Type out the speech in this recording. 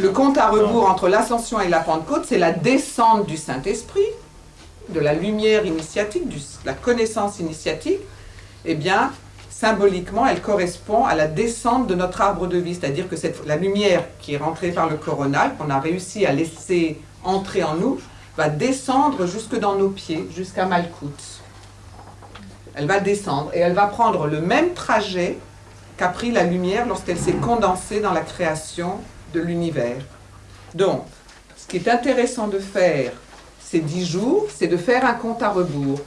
Le compte à rebours entre l'ascension et la Pentecôte, c'est la descente du Saint-Esprit, de la lumière initiatique, de la connaissance initiatique. Eh bien, symboliquement, elle correspond à la descente de notre arbre de vie, c'est-à-dire que cette, la lumière qui est rentrée par le coronal, qu'on a réussi à laisser entrer en nous, va descendre jusque dans nos pieds, jusqu'à Malkout. Elle va descendre et elle va prendre le même trajet qu'a pris la lumière lorsqu'elle s'est condensée dans la création de l'univers. Donc, ce qui est intéressant de faire ces dix jours, c'est de faire un compte à rebours.